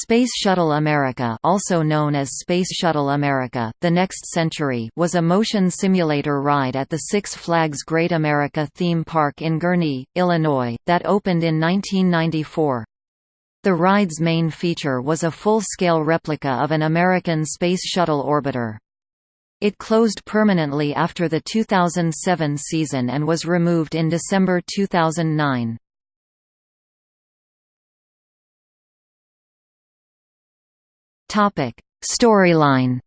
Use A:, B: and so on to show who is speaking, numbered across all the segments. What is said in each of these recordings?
A: Space Shuttle America also known as Space Shuttle America, The Next Century was a motion simulator ride at the Six Flags Great America theme park in Gurnee, Illinois, that opened in 1994. The ride's main feature was a full-scale replica of an American Space Shuttle orbiter. It closed permanently after the 2007 season and was removed in December 2009. Topic: Storyline.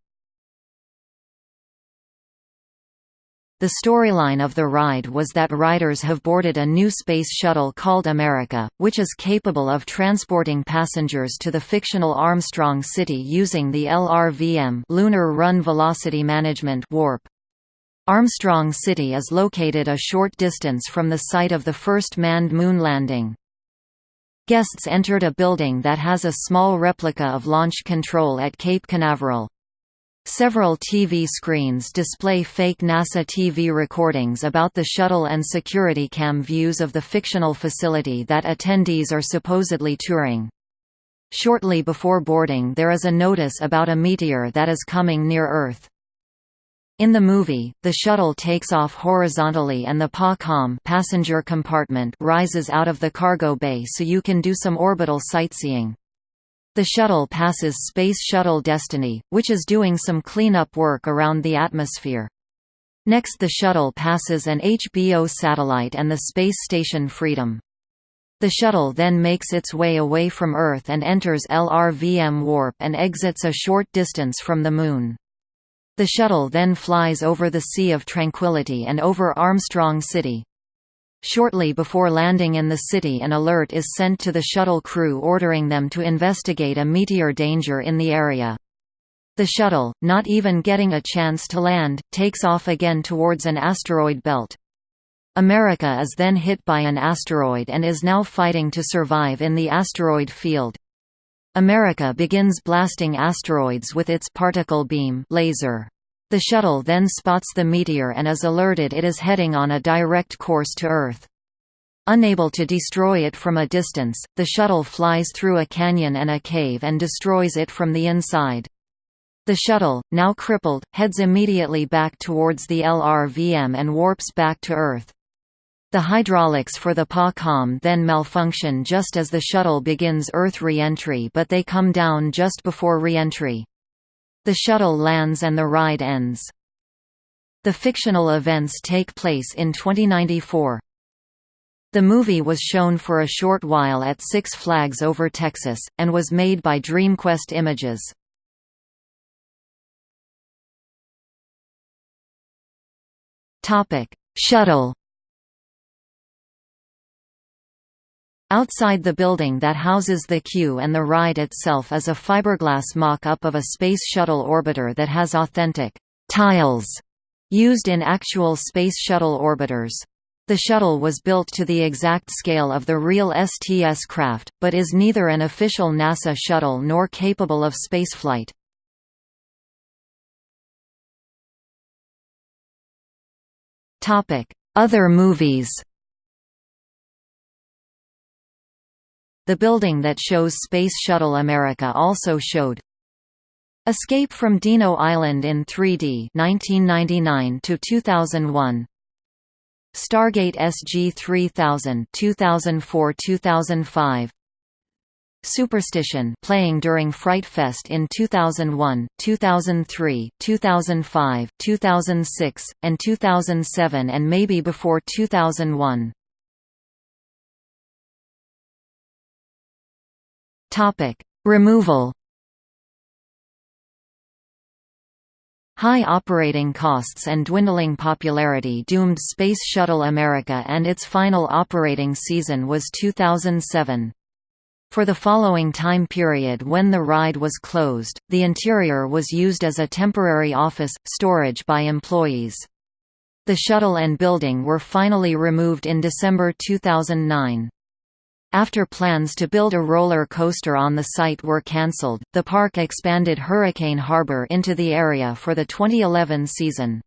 A: The storyline of the ride was that riders have boarded a new space shuttle called America, which is capable of transporting passengers to the fictional Armstrong City using the LRVM Lunar Run Velocity Management warp. Armstrong City is located a short distance from the site of the first manned moon landing. Guests entered a building that has a small replica of launch control at Cape Canaveral. Several TV screens display fake NASA TV recordings about the shuttle and security cam views of the fictional facility that attendees are supposedly touring. Shortly before boarding there is a notice about a meteor that is coming near Earth. In the movie, the shuttle takes off horizontally and the PA-COM passenger compartment rises out of the cargo bay so you can do some orbital sightseeing. The shuttle passes Space Shuttle Destiny, which is doing some cleanup work around the atmosphere. Next the shuttle passes an HBO satellite and the space station Freedom. The shuttle then makes its way away from Earth and enters LRVM warp and exits a short distance from the Moon. The shuttle then flies over the Sea of Tranquility and over Armstrong City. Shortly before landing in the city an alert is sent to the shuttle crew ordering them to investigate a meteor danger in the area. The shuttle, not even getting a chance to land, takes off again towards an asteroid belt. America is then hit by an asteroid and is now fighting to survive in the asteroid field. America begins blasting asteroids with its particle beam laser. The shuttle then spots the meteor and is alerted it is heading on a direct course to Earth. Unable to destroy it from a distance, the shuttle flies through a canyon and a cave and destroys it from the inside. The shuttle, now crippled, heads immediately back towards the LRVM and warps back to Earth. The hydraulics for the PA-COM then malfunction just as the shuttle begins Earth re-entry but they come down just before re-entry. The shuttle lands and the ride ends. The fictional events take place in 2094. The movie was shown for a short while at Six Flags Over Texas, and was made by DreamQuest Images. Shuttle Outside the building that houses the queue and the ride itself is a fiberglass mock-up of a Space Shuttle orbiter that has authentic «tiles» used in actual Space Shuttle orbiters. The shuttle was built to the exact scale of the real STS craft, but is neither an official NASA shuttle nor capable of spaceflight. Other movies The building that shows Space Shuttle America also showed Escape from Dino Island in 3D 1999 to 2001 Stargate SG-3000 2004-2005 Superstition playing during Fright Fest in 2001, 2003, 2005, 2006, and 2007 and maybe before 2001. Topic: Removal. High operating costs and dwindling popularity doomed Space Shuttle America and its final operating season was 2007. For the following time period when the ride was closed, the interior was used as a temporary office, storage by employees. The shuttle and building were finally removed in December 2009. After plans to build a roller coaster on the site were cancelled, the park expanded Hurricane Harbor into the area for the 2011 season.